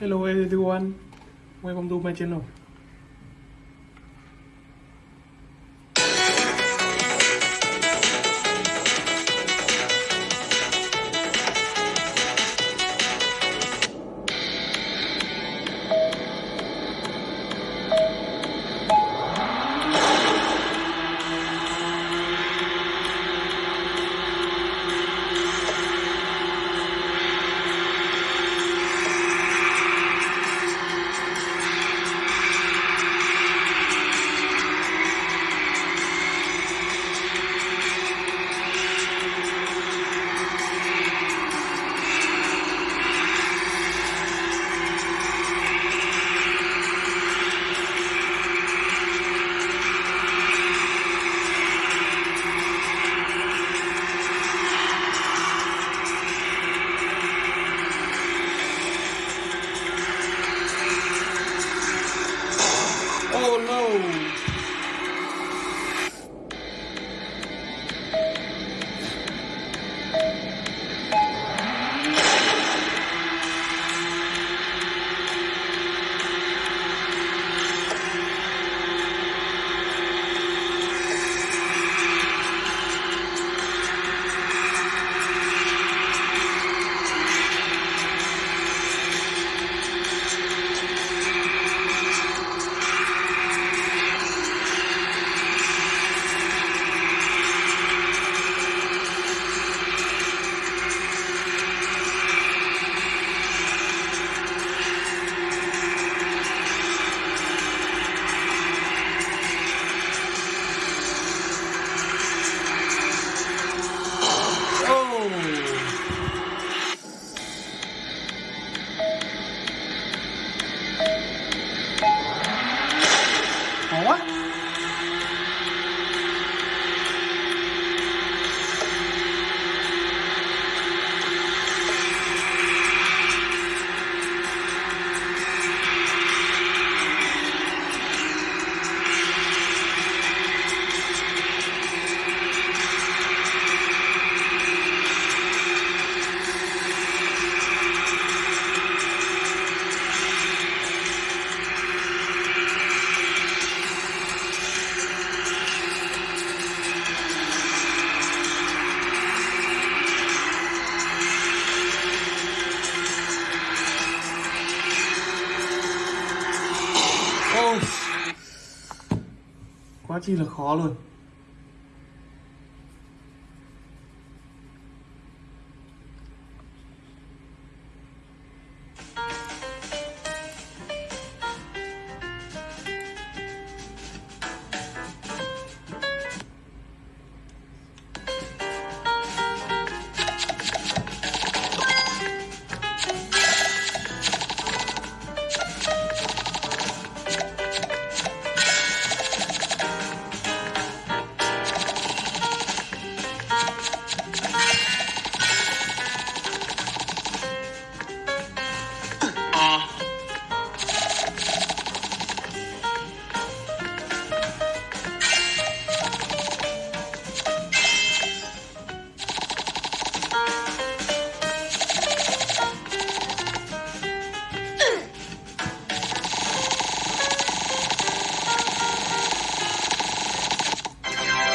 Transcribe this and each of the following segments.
Hello everyone, welcome to my channel. Chi là khó luôn.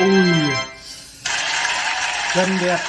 Ui. Chân đẹp.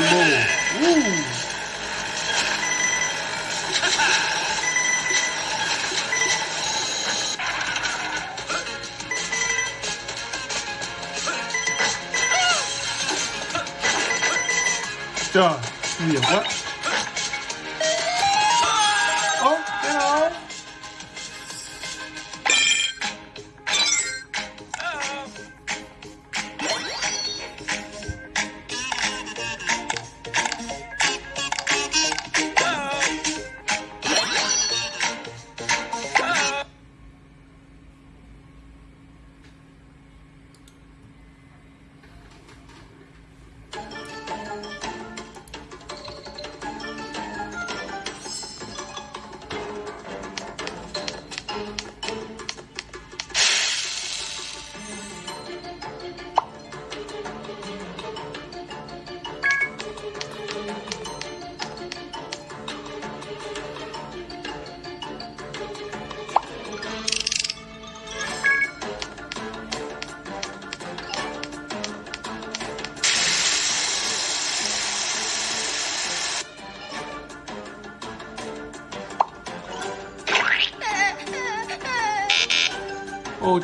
Boom. Ooh. Все, съела. Ôi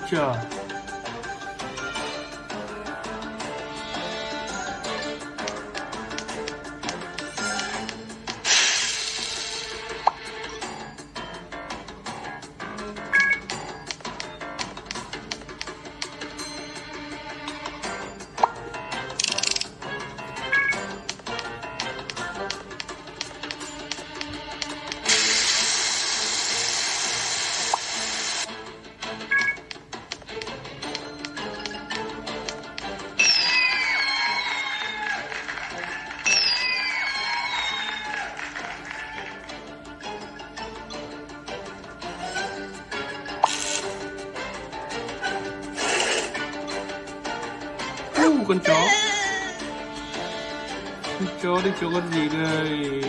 chỗ đi chỗ con gì đây?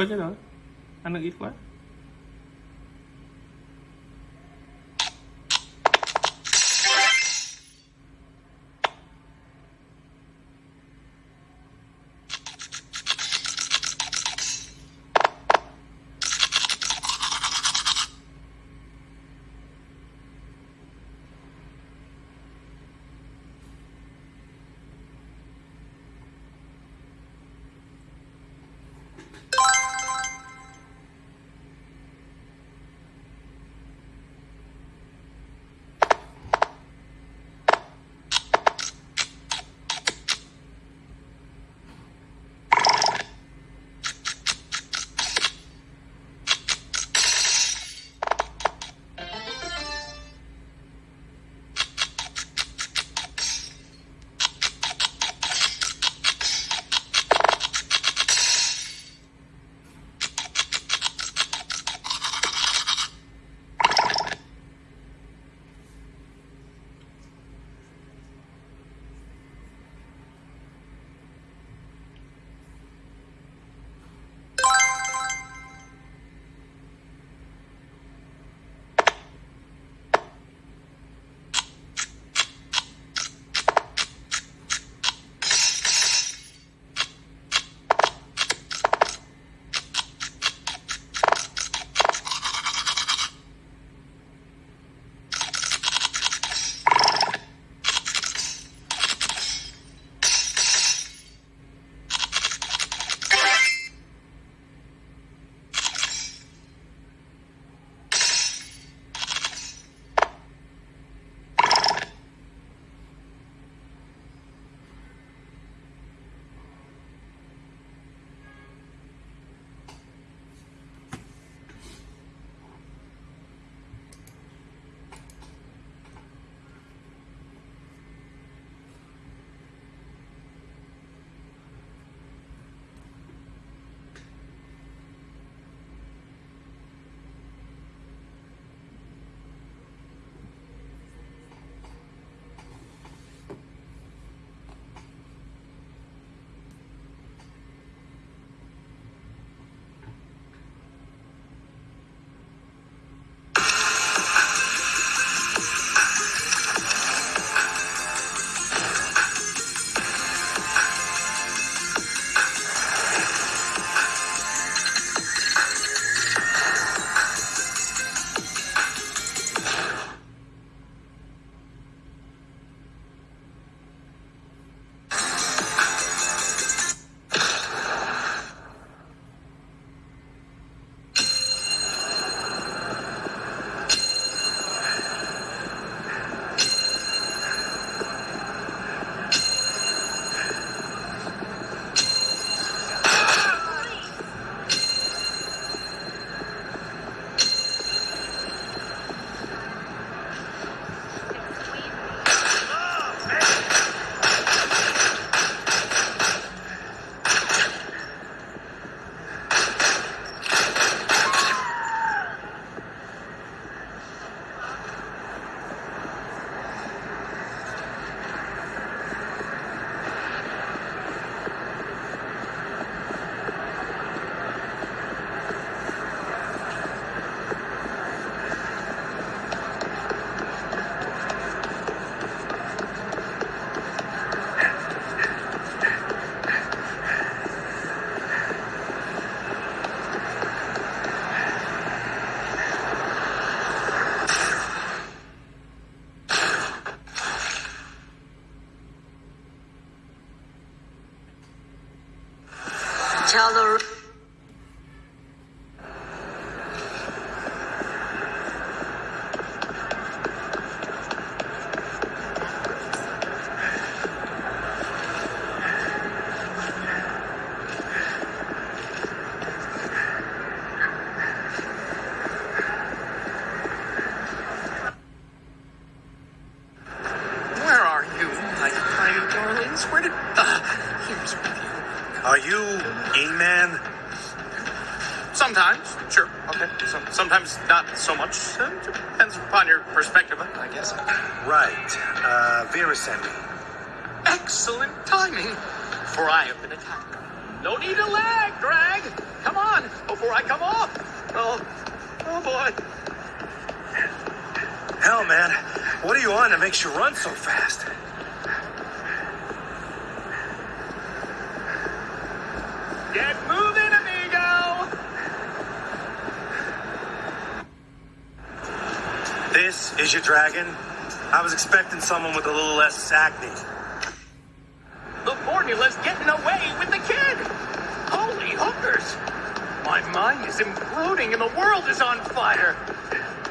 Ơ chết rồi. Ăn được ít quá. Tell her. Vera sent me. Excellent timing, for I have been attacked. No need to lag, Greg. Come on, before I come off. Oh, oh boy. Hell, man. What are you on that makes you run so fast? Get moving, amigo. This is your dragon? I was expecting someone with a little less acne. The formula's getting away with the kid. Holy hookers. My mind is imploding and the world is on fire.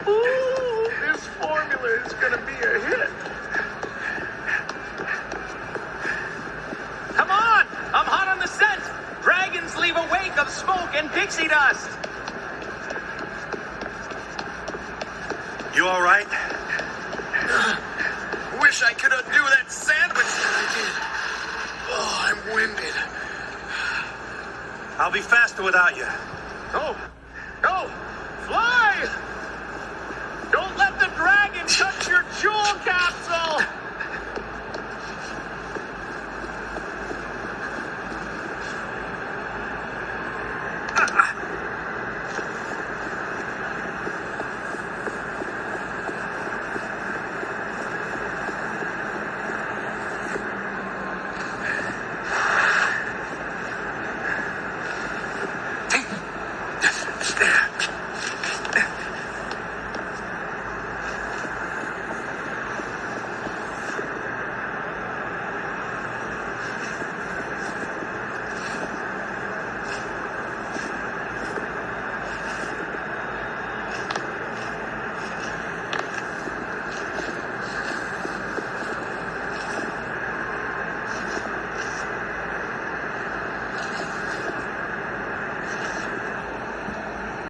Ooh, this formula is gonna be a hit. Come on! I'm hot on the scent! Dragons leave a wake of smoke and pixie dust! You all right? wish I could undo that sandwich that I did. Oh, I'm winded. I'll be faster without you. Go! Go! Fly! Don't let the dragon touch your jewel capsule!